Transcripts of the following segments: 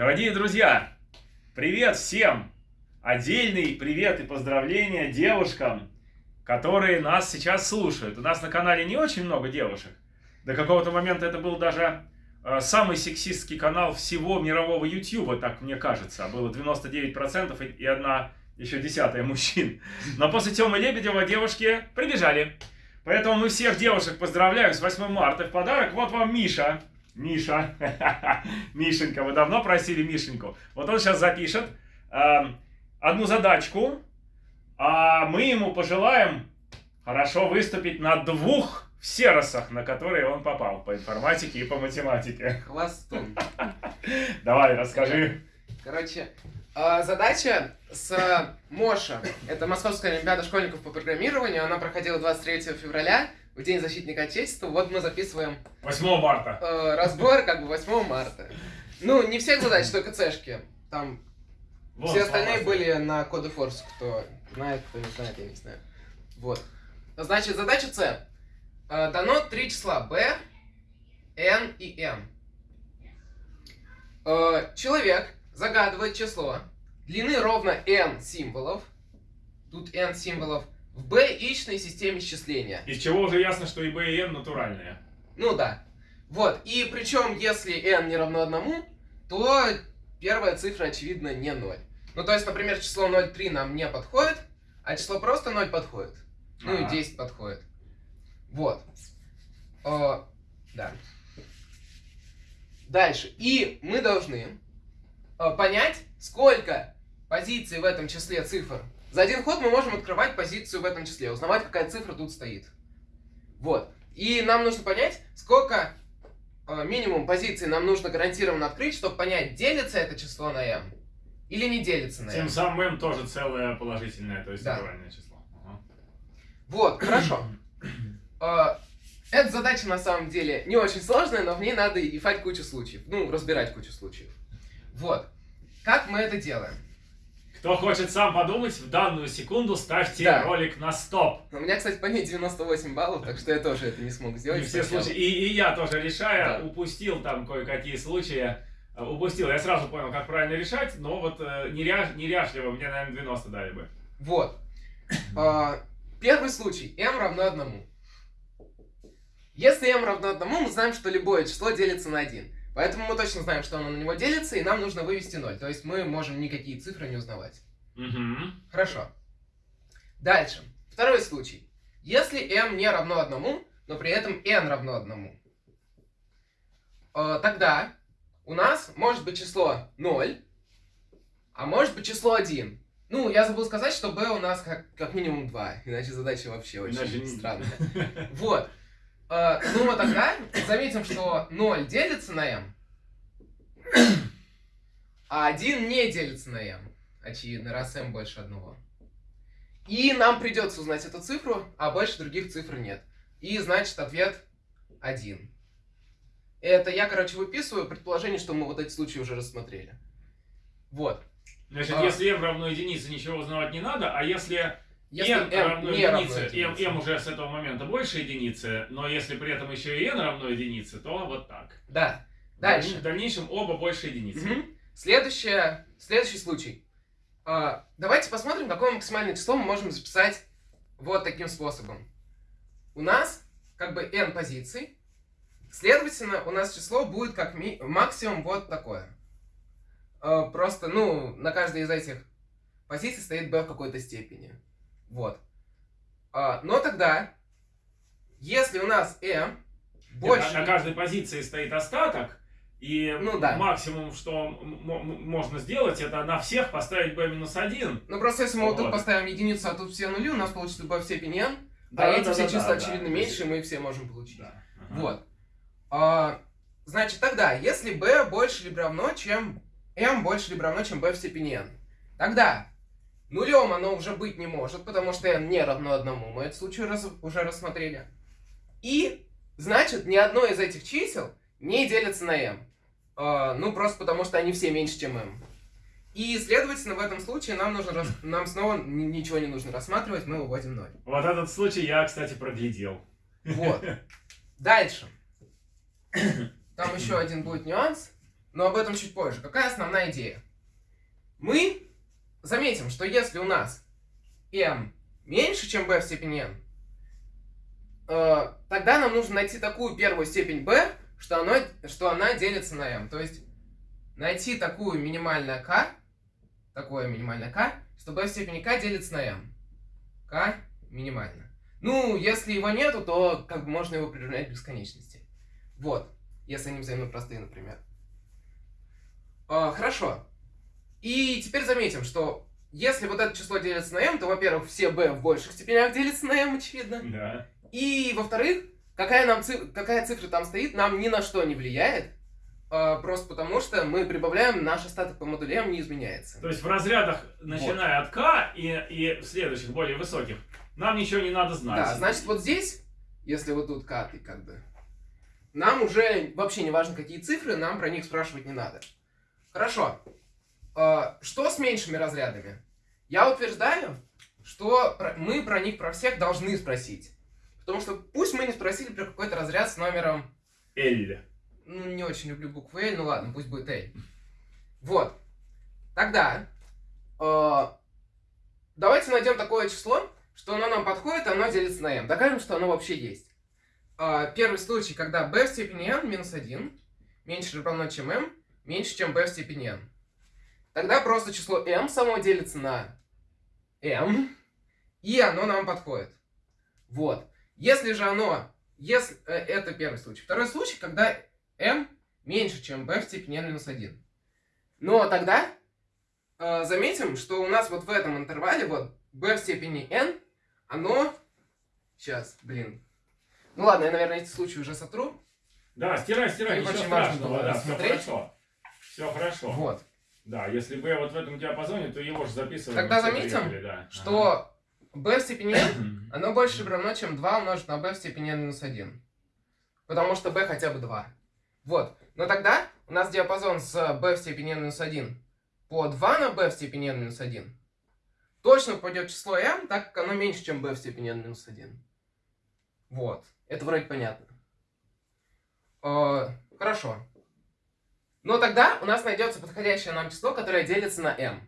Дорогие друзья, привет всем! Отдельный привет и поздравления девушкам, которые нас сейчас слушают. У нас на канале не очень много девушек. До какого-то момента это был даже э, самый сексистский канал всего мирового YouTube, так мне кажется. Было 99% и одна еще десятая мужчин. Но после Тёмы Лебедева девушки прибежали. Поэтому мы всех девушек поздравляем с 8 марта. В подарок вот вам Миша. Миша. Мишенька, вы давно просили Мишеньку. Вот он сейчас запишет э, одну задачку. А мы ему пожелаем хорошо выступить на двух серосах, на которые он попал по информатике и по математике. Хвостом. Давай, расскажи. Короче, а, задача с Моша. Это Московская Олимпиада школьников по программированию. Она проходила 23 февраля, в День защитника Отечества. Вот мы записываем 8 марта. э, разбор как бы 8 марта. Ну, не всех задач, только цешки. Там Вот, все остальные были на коды Форс. Кто знает, кто не знает, я не знаю. Вот. Значит, задача С. Э, Дано три числа b, n и m. Э, Человек загадывает число длины ровно n символов. Тут n символов в b-ичной системе счисления. Из чего уже ясно, что и B, и N натуральные. Ну да. Вот. И причем, если n не равно одному, то первая цифра, очевидно, не 0. Ну, то есть, например, число 0,3 нам не подходит, а число просто 0 подходит. Ну и Ага. 10 подходит. Вот. О, да. Дальше. И мы должны э, понять, сколько позиций в этом числе цифр. За один ход мы можем открывать позицию в этом числе, узнавать, какая цифра тут стоит. Вот. И нам нужно понять, сколько э, минимум позиций нам нужно гарантированно открыть, чтобы понять, делится это число на m или не делится на m. Тем самым M тоже целое положительное, то есть Да. натуральное число. Ага. Вот, хорошо. Э, Эта задача на самом деле не очень сложная, но в ней надо ифать кучу случаев. Ну, разбирать кучу случаев. Вот. Как мы это делаем? Кто хочет сам подумать, в данную секунду ставьте Да. ролик на стоп. У меня, кстати, по ней 98 баллов, так что я тоже это не смог сделать. И все случаи. И, и я тоже решая, Да. упустил там кое-какие случаи. Э, Упустил. Я сразу понял, как правильно решать, но вот э, неря- неряшливо мне, наверное, 90 дали бы. Вот. А, Первый случай. m равно одному. Если m равно одному, мы знаем, что любое число делится на 1. Поэтому мы точно знаем, что оно на него делится, и нам нужно вывести 0. То есть мы можем никакие цифры не узнавать. Мгм. Хорошо. Дальше. Второй случай. Если m не равно одному, но при этом n равно одному, э, тогда у нас может быть число 0, а может быть число 1. Ну, я забыл сказать, что b у нас как, как минимум 2, иначе задача вообще очень Иначе странная. Вот. Э, ну, вот тогда заметим, что 0 делится на m, а 1 не делится на m. Очевидно, раз m больше одного. И нам придется узнать эту цифру, а больше других цифр нет. И значит ответ 1. Это я, короче, выписываю предположение, что мы вот эти случаи уже рассмотрели. Вот. Значит, А. если m равно единице, ничего узнавать не надо, а если, Если n, m равно не равно единице, m, единице. m уже с этого момента больше единицы, но если при этом еще и n равно единице, то вот так. Да. Дальше. В дальнейшем оба больше единицы. Мгм. Следующее, следующий случай. А, давайте посмотрим, какое максимальное число мы можем записать вот таким способом. У нас как бы n позиций. Следовательно, у нас число будет как ми- максимум вот такое. А, просто, ну, на каждой из этих позиций стоит b в какой-то степени. Вот. А, но тогда, если у нас m Нет, больше... На, на каждой позиции стоит остаток, и Ну да. максимум, что можно сделать, это на всех поставить b-1. Ну просто если мы вот тут поставим единицу, а тут все нули, у нас получится b в степени n, Да, а да, эти да, все да, числа да, очевидно да. меньше, мы все можем получить. Да. Ага. Вот. А, значит, тогда, если b больше либо равно, чем m больше либо равно, чем b в степени n, тогда нулем оно уже быть не может, потому что n не равно одному, мы этот случай раз- уже рассмотрели. И, значит, ни одно из этих чисел не делится на m. А, ну, просто потому что они все меньше, чем m. И, следовательно, в этом случае нам, нужно рас- нам снова ни- ничего не нужно рассматривать, мы выводим 0. Вот этот случай я, кстати, проглядел. Вот. Дальше. Там еще один будет нюанс. но об этом чуть позже. Какая основная идея? Мы заметим, что если у нас m меньше, чем b в степени n, э, тогда нам нужно найти такую первую степень b, что, оно, что она делится на m. То есть найти такую минимальное k, такое минимальное k, что b в степени k делится на m. k минимально. Ну, если его нету, то как бы можно его приравнять к бесконечности. Вот, если они взаимно простые, например. А, хорошо. И теперь заметим, что если вот это число делится на m, то, во-первых, все b в больших степенях делятся на m, очевидно. Да. И, во-вторых, какая, нам цифра, какая цифра там стоит, нам ни на что не влияет. А, просто потому, что мы прибавляем, наш остаток по модулю m не изменяется. То есть в разрядах, начиная вот. от k и, и в следующих, более высоких, нам ничего не надо знать. Да, значит, вот здесь, если вот тут k, как бы, нам уже вообще не важно, какие цифры, нам про них спрашивать не надо. Хорошо. А, что с меньшими разрядами? Я утверждаю, что мы про них, про всех должны спросить. Потому что пусть мы не спросили про какой-то разряд с номером... L. Ну, не очень люблю букву L, ну ладно, пусть будет L. Вот. Тогда э, давайте найдем такое число, что оно нам подходит, оно делится на m. Докажем, что оно вообще есть. Э, первый случай, когда b в степени n минус 1 меньше или равно, чем m, меньше, чем b в степени n. Тогда просто число m само делится на m, и оно нам подходит. Вот. Если же оно... Если, э, это первый случай. Второй случай, когда m меньше, чем b в степени n минус 1. Но тогда э, заметим, что у нас вот в этом интервале, вот b в степени n, оно... Сейчас, блин. Ну ладно, я, наверное, эти случаи уже сотру. Да, стирай, стирай, ничего страшного, да, все хорошо. Все хорошо. Вот. Да, если b вот в этом диапазоне, то его же записываем. Тогда заметим, приехали, да. что b в степени n, оно больше равно, чем 2 умножить на b в степени n минус 1. Потому что b хотя бы 2. Вот. Но тогда у нас диапазон с b в степени n минус 1 по 2 на b в степени n минус 1 точно пойдет число m, так как оно меньше, чем b в степени n минус 1. Вот. Это вроде понятно. Э, хорошо. Но тогда у нас найдется подходящее нам число, которое делится на m.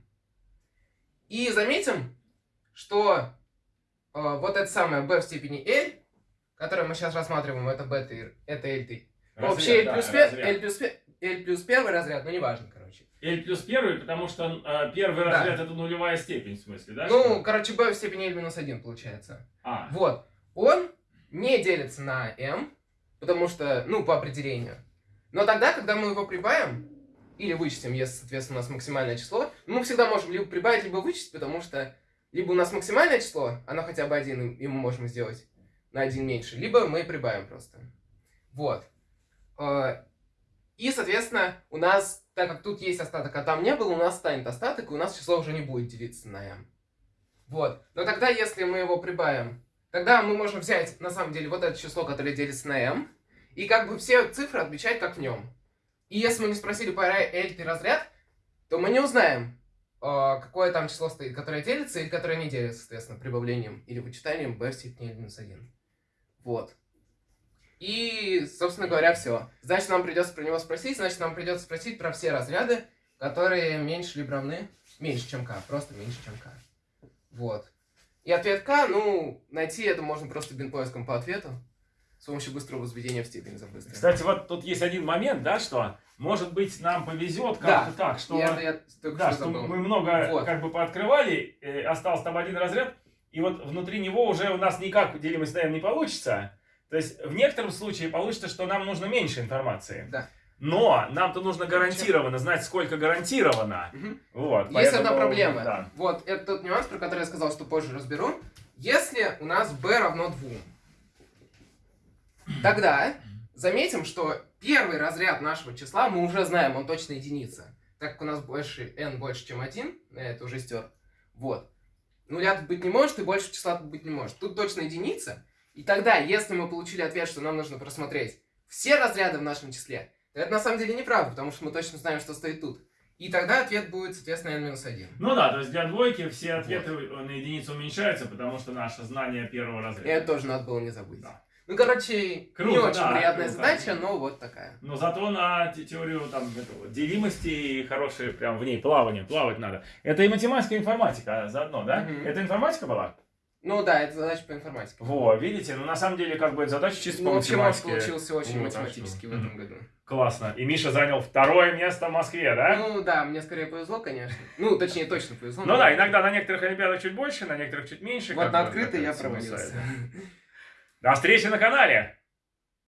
И заметим, что э, вот это самое b в степени l, которое мы сейчас рассматриваем, это бета, это l. Вообще L плюс, да, L, плюс, L плюс первый разряд, но неважно, короче. L плюс первый, потому что э, первый да. разряд это нулевая степень, в смысле, да? Ну, что? короче, b в степени L минус 1 получается. А. Вот. Он не делится на m, потому что, ну, по определению. Но тогда, когда мы его прибавим, или вычтем, если, соответственно, у нас максимальное число, мы всегда можем либо прибавить, либо вычесть, потому что либо у нас максимальное число, оно хотя бы один, и мы можем сделать на один меньше, либо мы прибавим просто. Вот. А, и, соответственно, у нас, так как тут есть остаток, а там не было, у нас станет остаток, и у нас число уже не будет делиться на m. Вот. Но тогда, если мы его прибавим, тогда мы можем взять, на самом деле, вот это число, которое делится на m, и как бы все цифры отмечать как в нем. И если мы не спросили по L разряд, то мы не узнаем, а, какое там число стоит, которое делится или которое не делится, соответственно, прибавлением или вычитанием b в степени минус 1. Вот. И, собственно говоря, все. Значит, нам придется про него спросить, значит, нам придется спросить про все разряды, которые меньше либо равны, меньше, чем k, просто меньше, чем k. Вот. И ответ k, ну, найти это можно просто бинпоиском по ответу с помощью быстрого возведения в степень за быстрое. Кстати, вот тут есть один момент, да, что, может быть, нам повезет как-то да. так, что, я, я да, что, что мы много вот. как бы пооткрывали, э, остался там один разряд, и вот внутри него уже у нас никак делимость m не получится. То есть в некотором случае получится, что нам нужно меньше информации. Да. Но нам-то нужно гарантированно знать, сколько гарантировано. Угу. Вот, Есть поэтому, одна проблема. Да. Вот, это тот нюанс, про который я сказал, что позже разберу. Если у нас b равно 2, Тогда заметим, что первый разряд нашего числа мы уже знаем, он точно единица. Так как у нас больше n больше, чем 1, я это уже стер. Вот. Нуля тут быть не может, и больше числа тут быть не может. Тут точно единица. И тогда, если мы получили ответ, что нам нужно просмотреть все разряды в нашем числе, то это на самом деле неправда, потому что мы точно знаем, что стоит тут. И тогда ответ будет, соответственно, n-1. Ну да, то есть для двойки все ответы вот. на единицу уменьшаются, потому что наше знание первого разряда. И это тоже надо было не забыть. Да. Ну, короче, Круто, не очень да, приятная круто. задача, но вот такая. Но зато на те- теорию там, этого, делимости и хорошее прям в ней плавание, плавать надо. Это и математика, и информатика заодно, да? Мгм. Это информатика была? Ну да, это задача по информатике. Во, видите, ну на самом деле как бы задача чисто Ну, по математике. получился очень Вот, что, в этом году. Классно. И Миша занял второе место в Москве, да? Ну да, мне скорее повезло, конечно. Ну, точнее, точно повезло. Ну да, иногда на некоторых олимпиадах чуть больше, на некоторых чуть меньше. Вот на открытой я провалился. До встречи на канале!